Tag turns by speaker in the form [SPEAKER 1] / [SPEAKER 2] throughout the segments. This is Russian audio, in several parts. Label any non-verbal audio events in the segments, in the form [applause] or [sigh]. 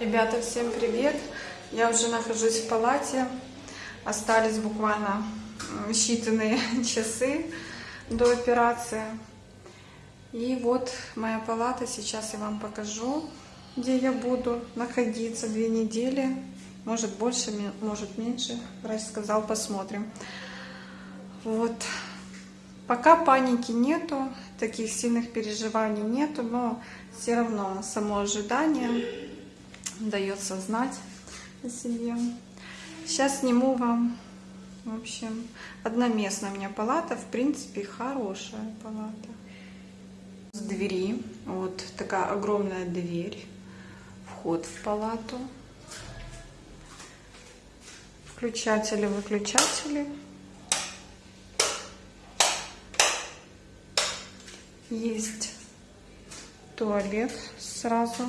[SPEAKER 1] Ребята, всем привет! Я уже нахожусь в палате. Остались буквально считанные [laughs] часы до операции. И вот моя палата. Сейчас я вам покажу, где я буду находиться две недели. Может больше, может меньше. Врач сказал, посмотрим. Вот. Пока паники нету, таких сильных переживаний нету, но все равно само ожидание дается знать о себе. Сейчас сниму вам, в общем, одноместная у меня палата, в принципе, хорошая палата. С двери, вот такая огромная дверь, вход в палату, включатели, выключатели. Есть туалет сразу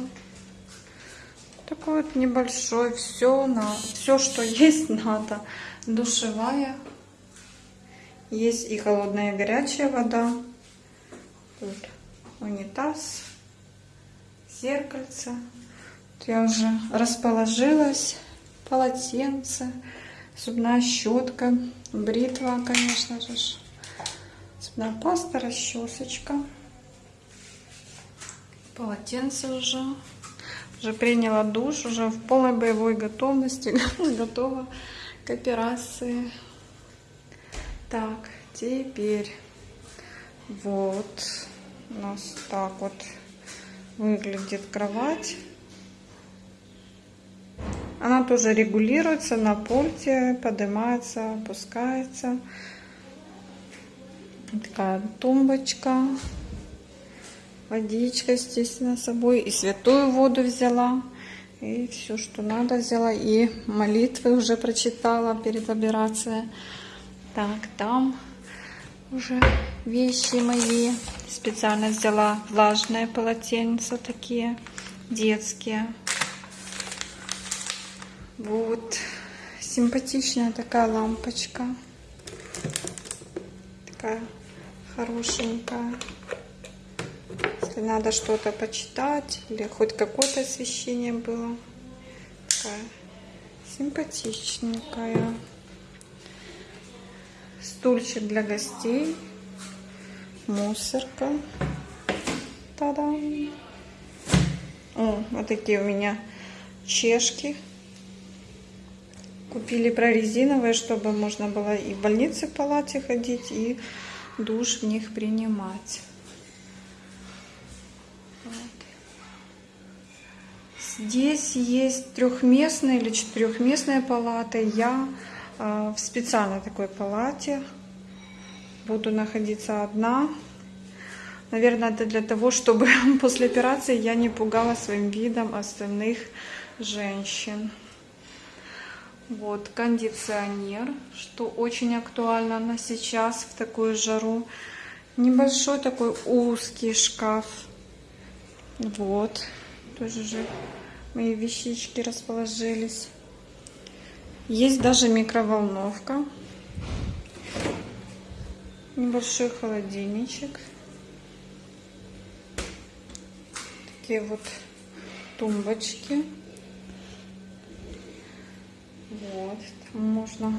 [SPEAKER 1] такой вот небольшой, все на все, что [laughs] есть, надо. Душевая. Есть и холодная, и горячая вода. Тут унитаз, зеркальце. Тут я уже расположилась. Полотенце, зубная щетка, бритва, конечно же. Зубная паста, расчесочка. Полотенце уже уже приняла душ, уже в полной боевой готовности, [laughs] готова к операции. Так, теперь вот у нас так вот выглядит кровать. Она тоже регулируется на пульте, поднимается, опускается. Такая тумбочка. Водичка, естественно, с собой. И святую воду взяла. И все, что надо, взяла. И молитвы уже прочитала перед операцией. Так, там уже вещи мои. Специально взяла влажные полотенца такие, детские. Вот. Симпатичная такая лампочка. Такая хорошенькая. Если надо что-то почитать или хоть какое-то освещение было. Такая симпатичненькая. Стульчик для гостей. Мусорка. Та-дам! О, вот такие у меня чешки. Купили прорезиновые, чтобы можно было и в больнице палате ходить, и душ в них принимать. Здесь есть трехместная или четырехместная палата. Я э, в специальной такой палате буду находиться одна. Наверное, это для того, чтобы [laughs] после операции я не пугала своим видом остальных женщин. Вот кондиционер, что очень актуально на сейчас в такую жару. Небольшой такой узкий шкаф. Вот, тоже же мои вещички расположились. Есть даже микроволновка. Небольшой холодильничек. Такие вот тумбочки. Вот, там можно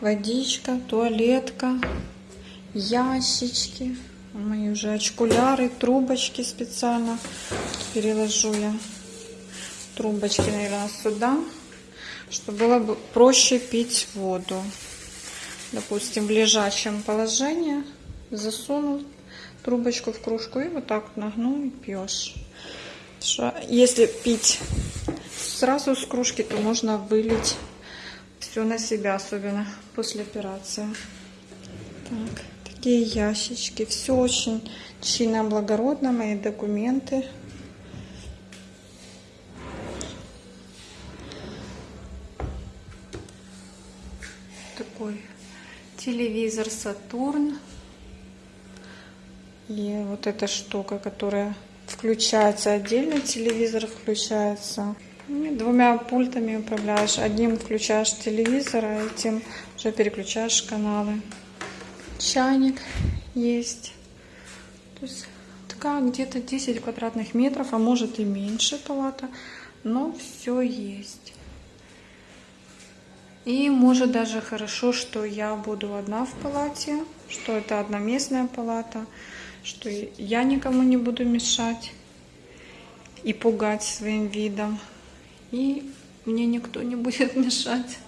[SPEAKER 1] водичка, туалетка, ящички. Мои уже очкуляры, трубочки специально. Переложу я трубочки, наверное, сюда, чтобы было бы проще пить воду. Допустим, в лежачем положении засунул трубочку в кружку и вот так нагнул и пьешь. Если пить сразу с кружки, то можно вылить все на себя, особенно после операции. Так, такие ящички. Все очень чинно, благородно. Мои документы. Телевизор Сатурн. И вот эта штука, которая включается отдельно, телевизор включается. И двумя пультами управляешь. Одним включаешь телевизор, а этим уже переключаешь каналы. Чайник есть. То есть такая где-то 10 квадратных метров, а может и меньше палата. но все есть. И может даже хорошо, что я буду одна в палате, что это одноместная палата, что я никому не буду мешать и пугать своим видом. И мне никто не будет [laughs] мешать.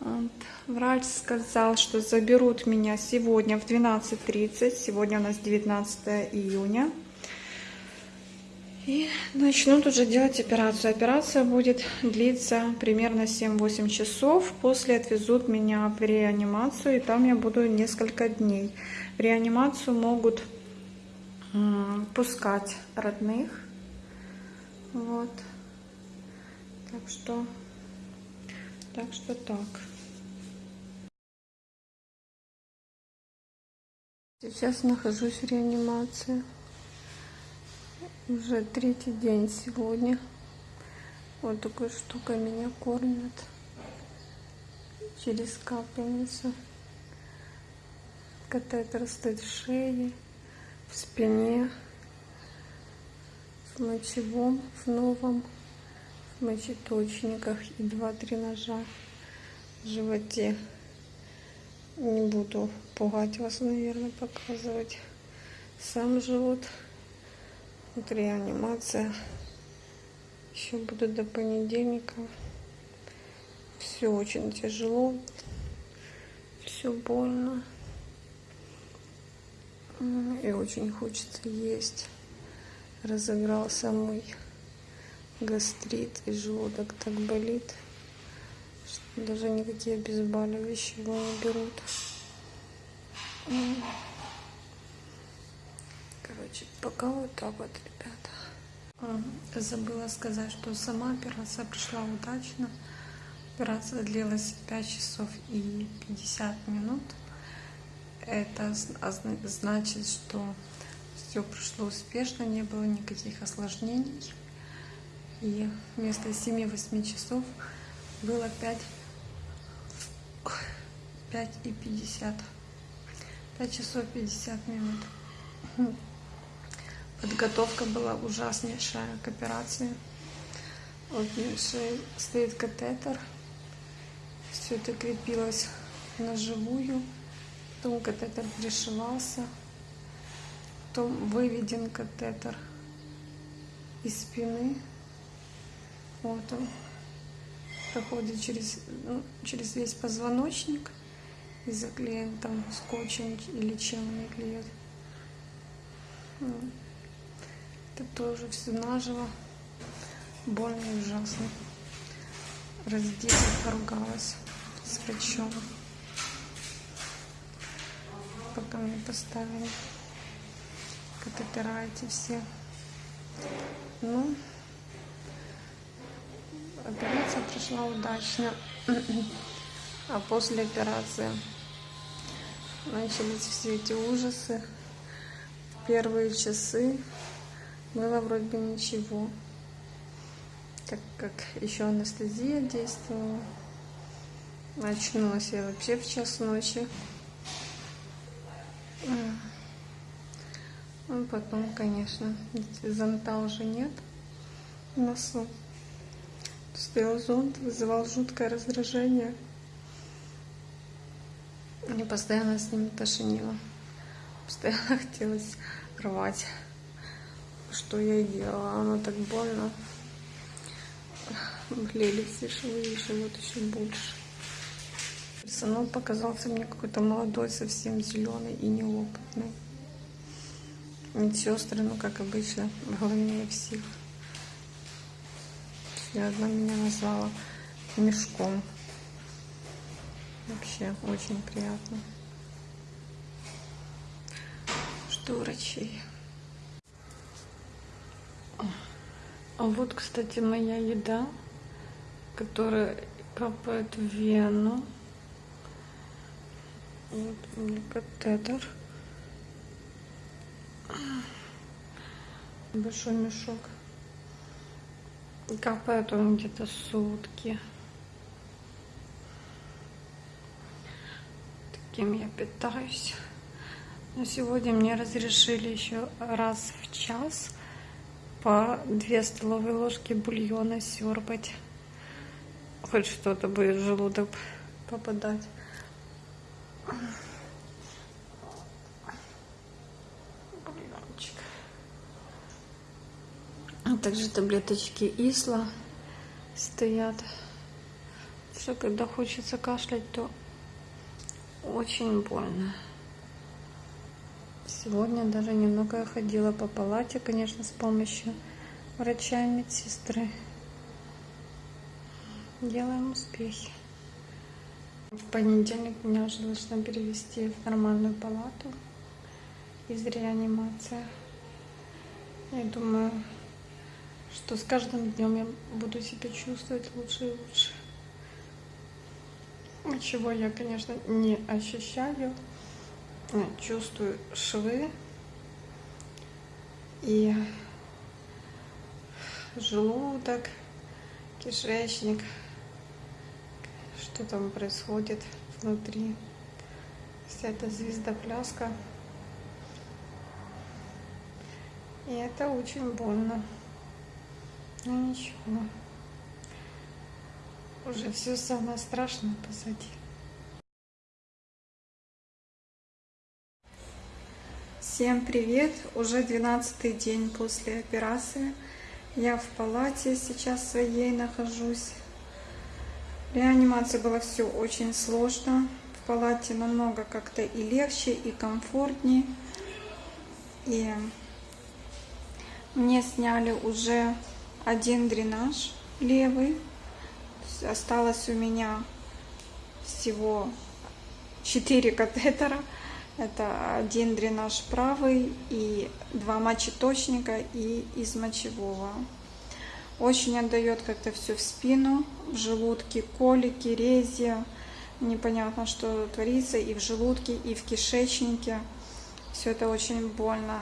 [SPEAKER 1] Вот. Врач сказал, что заберут меня сегодня в 12.30. Сегодня у нас 19 июня. И начнут уже делать операцию. Операция будет длиться примерно 7-8 часов. После отвезут меня в реанимацию, и там я буду несколько дней. В реанимацию могут пускать родных. Вот. Так что, так что так. Сейчас нахожусь в реанимации. Уже третий день сегодня. Вот такой штукой меня кормят. Через капельницу. Катетер стоит в шее, в спине, в мочевом, в новом, в мочеточниках и два-три ножа в животе. Не буду пугать вас, наверное, показывать сам живот. Вот реанимация. Еще буду до понедельника. Все очень тяжело. Все больно. И очень хочется есть. Разыгрался мой гастрит и желудок так болит, что даже никакие обезболивающие его не берут. Короче, пока вот так вот, ребята. Забыла сказать, что сама операция прошла удачно. Операция длилась 5 часов и 50 минут. Это значит, что все прошло успешно, не было никаких осложнений. И вместо 7-8 часов было 5, 5 и 50. 5 часов 50 минут. Подготовка была ужаснейшая к операции. Вот шее стоит катетер. Все это крепилось на живую. Потом катетер пришивался. Потом выведен катетер из спины. Вот он. Проходит через, ну, через весь позвоночник и заклеен там скотчем или чем они клеят. Это тоже все наживо. Больно и ужасно. Раздела, поругалась с врачом. Пока мне поставили катетера эти все. Ну, операция прошла удачно. А после операции начались все эти ужасы. Первые часы было вроде бы ничего. Так как еще анестезия действовала. Очнулась я вообще в час ночи. Ну, потом, конечно, зонта уже нет в носу. Стоял зонт, вызывал жуткое раздражение. Мне постоянно с ним тошнило. Постоянно [laughs] хотелось рвать. Что я делала. Оно так больно. Болели все швы и живот еще больше. Персонал показался мне какой-то молодой, совсем зеленый и неопытный. Медсестры, ну как обычно, главнее всех. И одна меня назвала мешком. Вообще очень приятно. Что врачей. А вот, кстати, моя еда, которая капает в вену. Вот у катетер. Большой мешок. Капает он где-то сутки. Таким я питаюсь. Но сегодня мне разрешили еще раз в час по 2 столовые ложки бульона серпать. Хоть что-то будет в желудок попадать. Бульончик. А также таблеточки Исла стоят. Все, когда хочется кашлять, то очень больно. Сегодня даже немного ходила по палате, конечно, с помощью врача и медсестры. Делаем успехи. В понедельник меня уже должны перевести в нормальную палату из реанимации. Я думаю, что с каждым днем я буду себя чувствовать лучше и лучше. Чего я, конечно, не ощущаю чувствую швы и желудок, кишечник, что там происходит внутри. Вся эта звездопляска. И это очень больно. Но ничего. Уже все самое страшное позади. Всем привет! Уже 12 день после операции. Я в палате сейчас своей нахожусь. Реанимация была все очень сложно. В палате намного как-то и легче, и комфортнее. И мне сняли уже один дренаж левый. Осталось у меня всего 4 катетера. Это один дренаж правый и два мочеточника и из мочевого. Очень отдает как-то все в спину, в желудке колики, рези. Непонятно, что творится и в желудке, и в кишечнике. Все это очень больно.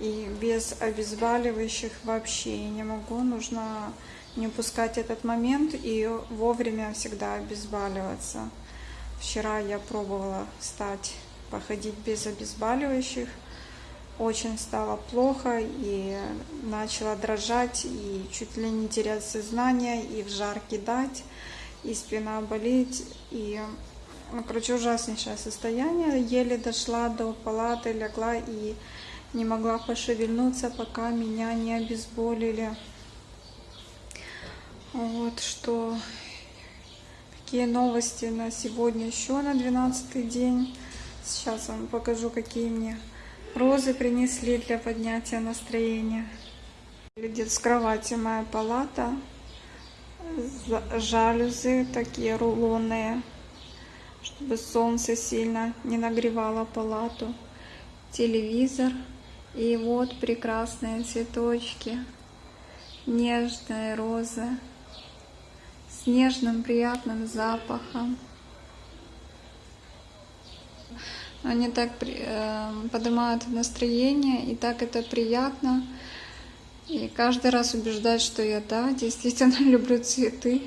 [SPEAKER 1] И без обезболивающих вообще не могу. Нужно не упускать этот момент и вовремя всегда обезболиваться. Вчера я пробовала стать походить без обезболивающих. Очень стало плохо и начала дрожать, и чуть ли не терять сознание, и в жар кидать, и спина болеть, и, ну, короче, ужаснейшее состояние. Еле дошла до палаты, легла и не могла пошевельнуться, пока меня не обезболили. Вот что, какие новости на сегодня еще на 12 день. Сейчас вам покажу, какие мне розы принесли для поднятия настроения. Выглядит с кровати моя палата. Жалюзы такие рулонные, чтобы солнце сильно не нагревало палату. Телевизор. И вот прекрасные цветочки. Нежная роза с нежным приятным запахом. Они так э, поднимают настроение, и так это приятно. И каждый раз убеждать, что я, да, действительно [laughs] люблю цветы.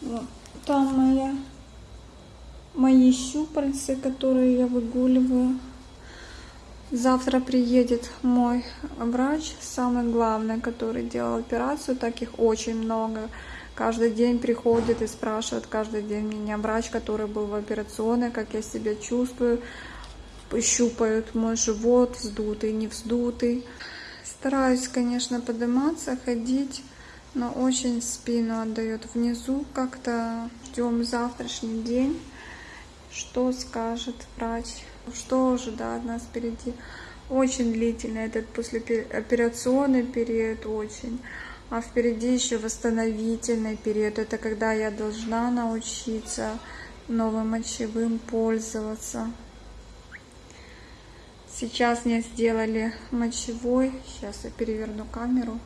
[SPEAKER 1] Вот. Там моя, мои щупальцы, которые я выгуливаю. Завтра приедет мой врач, самый главный, который делал операцию, таких очень много каждый день приходит и спрашивает, каждый день меня врач, который был в операционной, как я себя чувствую, щупают мой живот, вздутый, не вздутый. Стараюсь, конечно, подниматься, ходить, но очень спину отдает внизу. Как-то ждем завтрашний день, что скажет врач, что ожидает нас впереди. Очень длительный этот послеоперационный период, очень. А впереди еще восстановительный период. Это когда я должна научиться новым мочевым пользоваться. Сейчас мне сделали мочевой. Сейчас я переверну камеру.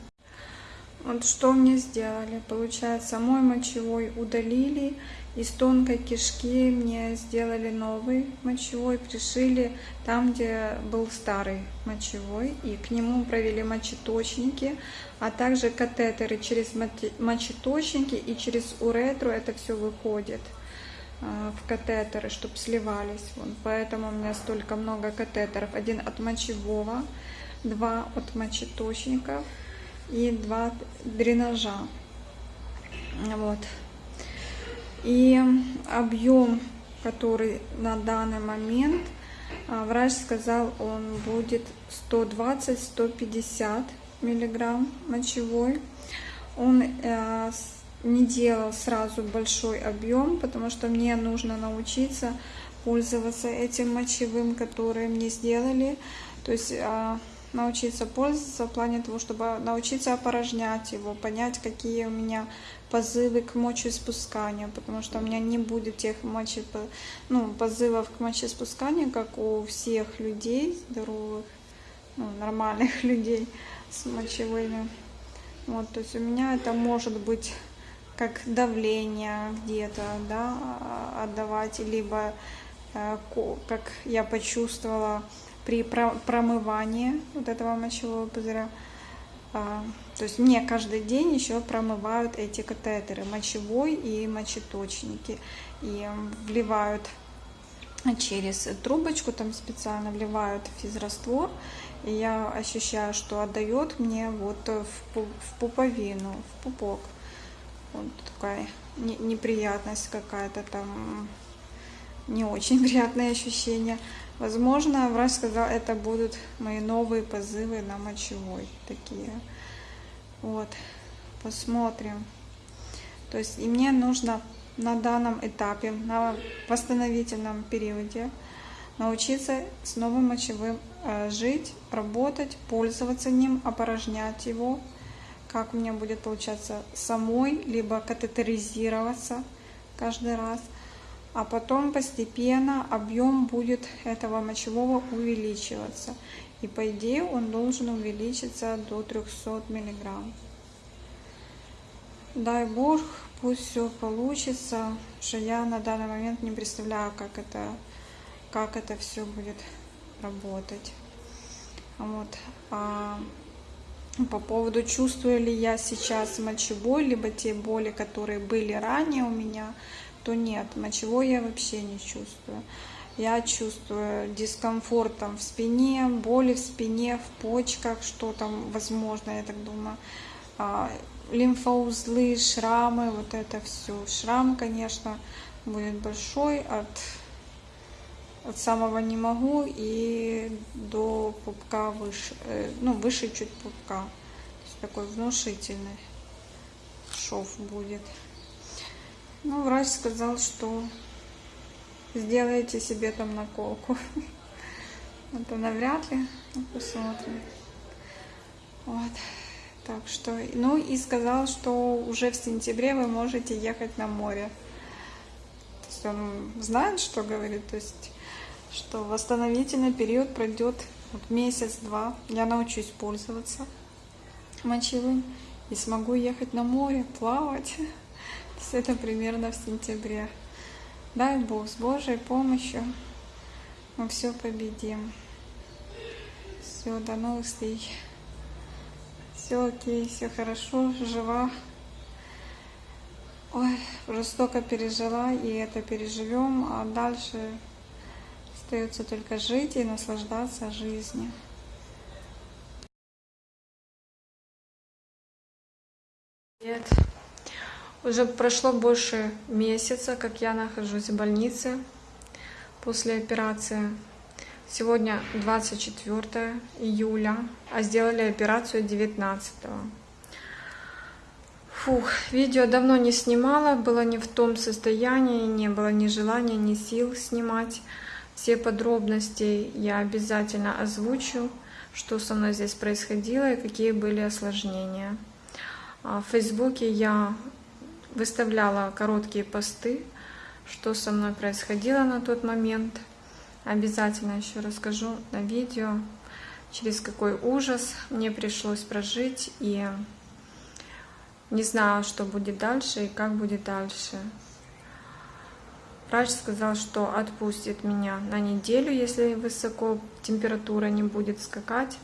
[SPEAKER 1] Вот что мне сделали. Получается, мой мочевой удалили. Из тонкой кишки мне сделали новый мочевой, пришили там, где был старый мочевой. И к нему провели мочеточники, а также катетеры через мочеточники и через уретру это все выходит а, в катетеры, чтобы сливались. Вот, поэтому у меня столько много катетеров. Один от мочевого, два от мочеточников и два дренажа. Вот. И объем, который на данный момент, а, врач сказал, он будет 120-150 миллиграмм мочевой. Он э, не делал сразу большой объем, потому что мне нужно научиться пользоваться этим мочевым, который мне сделали. То есть э, научиться пользоваться в плане того, чтобы научиться опорожнять его, понять, какие у меня позывы к мочеиспусканию, потому что у меня не будет тех мочи, ну, позывов к мочеиспусканию, как у всех людей здоровых, ну, нормальных [laughs] людей с мочевыми. Вот, то есть у меня это может быть как давление где-то, да, отдавать, либо э, как я почувствовала при промывании вот этого мочевого пузыря. А, то есть мне каждый день еще промывают эти катетеры, мочевой и мочеточники. И вливают через трубочку, там специально вливают физраствор. И я ощущаю, что отдает мне вот в пуповину, в пупок. Вот такая неприятность какая-то там, не очень [laughs] приятные ощущения. Возможно, врач сказал, это будут мои новые позывы на мочевой такие. Вот, посмотрим. То есть и мне нужно на данном этапе, на восстановительном периоде научиться с новым мочевым э, жить, работать, пользоваться ним, опорожнять его, как у меня будет получаться самой, либо катетеризироваться каждый раз – а потом постепенно объем будет этого мочевого увеличиваться. И по идее он должен увеличиться до 300 миллиграмм. Дай Бог, пусть все получится, что я на данный момент не представляю, как это, как это все будет работать. Вот. А по поводу, чувствую ли я сейчас мочевой, либо те боли, которые были ранее у меня, то нет, мочевой я вообще не чувствую. Я чувствую дискомфорт там в спине, боли в спине, в почках, что там возможно, я так думаю. А, лимфоузлы, шрамы, вот это все. Шрам, конечно, будет большой от, от самого не могу и до пупка выше, э, ну, выше чуть пупка. То есть такой внушительный шов будет. Ну, врач сказал, что сделайте себе там наколку. Это навряд ли. Ну, посмотрим. Вот. Так что, ну и сказал, что уже в сентябре вы можете ехать на море. То есть он знает, что говорит, то есть, что восстановительный период пройдет вот месяц-два. Я научусь пользоваться мочевым и смогу ехать на море, плавать это примерно в сентябре. Дай Бог, с Божьей помощью мы все победим. Все, до новых встреч. Все окей, все хорошо, жива. Ой, жестоко пережила, и это переживем, а дальше остается только жить и наслаждаться жизнью. Привет. Уже прошло больше месяца, как я нахожусь в больнице после операции. Сегодня 24 июля, а сделали операцию 19. Фух, видео давно не снимала, было не в том состоянии, не было ни желания, ни сил снимать. Все подробности я обязательно озвучу, что со мной здесь происходило и какие были осложнения. А в Фейсбуке я выставляла короткие посты, что со мной происходило на тот момент. Обязательно еще расскажу на видео, через какой ужас мне пришлось прожить. И не знаю, что будет дальше и как будет дальше. Врач сказал, что отпустит меня на неделю, если высоко температура не будет скакать,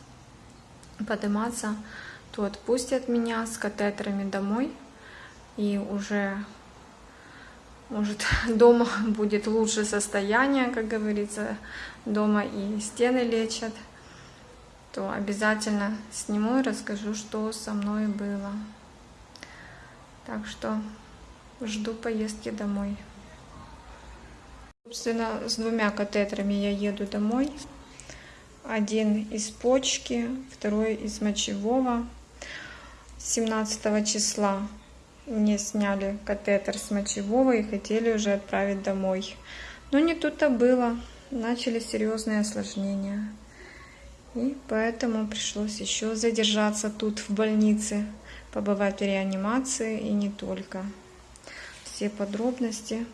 [SPEAKER 1] подниматься, то отпустят меня с катетерами домой и уже может [laughs] дома будет лучше состояние, как говорится, дома и стены лечат. то обязательно сниму и расскажу, что со мной было. Так что жду поездки домой. Собственно, с двумя катетерами я еду домой. Один из почки, второй из мочевого. 17 числа мне сняли катетер с мочевого и хотели уже отправить домой. Но не тут-то было. Начали серьезные осложнения. И поэтому пришлось еще задержаться тут в больнице, побывать в реанимации и не только. Все подробности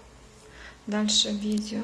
[SPEAKER 1] дальше в видео.